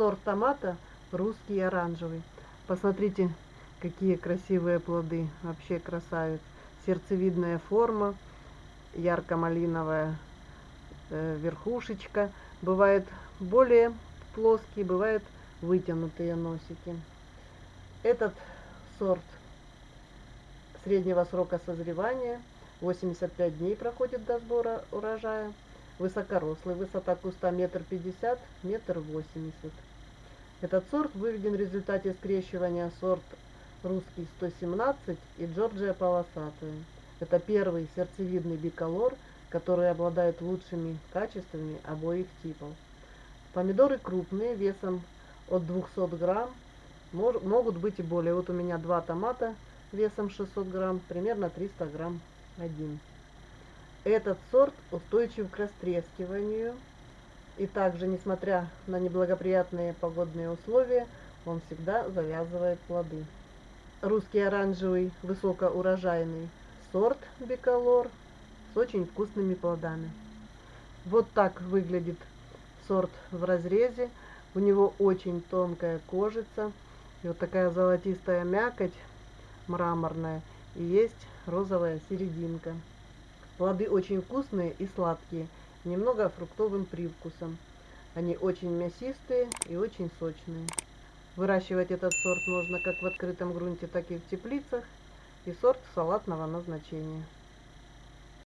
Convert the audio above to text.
сорт томата русский оранжевый. Посмотрите, какие красивые плоды. Вообще красавец. Сердцевидная форма, ярко-малиновая э, верхушечка. Бывает более плоские, бывают вытянутые носики. Этот сорт среднего срока созревания 85 дней проходит до сбора урожая. Высокорослый, высота куста метр пятьдесят, метр восемьдесят. Этот сорт выведен в результате скрещивания сорт русский 117 и Джорджия полосатая. Это первый сердцевидный биколор, который обладает лучшими качествами обоих типов. Помидоры крупные, весом от 200 грамм, могут быть и более. Вот у меня два томата весом 600 грамм, примерно 300 грамм один. Этот сорт устойчив к растрескиванию, и также, несмотря на неблагоприятные погодные условия, он всегда завязывает плоды. Русский оранжевый высокоурожайный сорт биколор с очень вкусными плодами. Вот так выглядит сорт в разрезе. У него очень тонкая кожица. И вот такая золотистая мякоть мраморная. И есть розовая серединка. Плоды очень вкусные и сладкие, немного фруктовым привкусом. Они очень мясистые и очень сочные. Выращивать этот сорт можно как в открытом грунте, так и в теплицах. И сорт салатного назначения.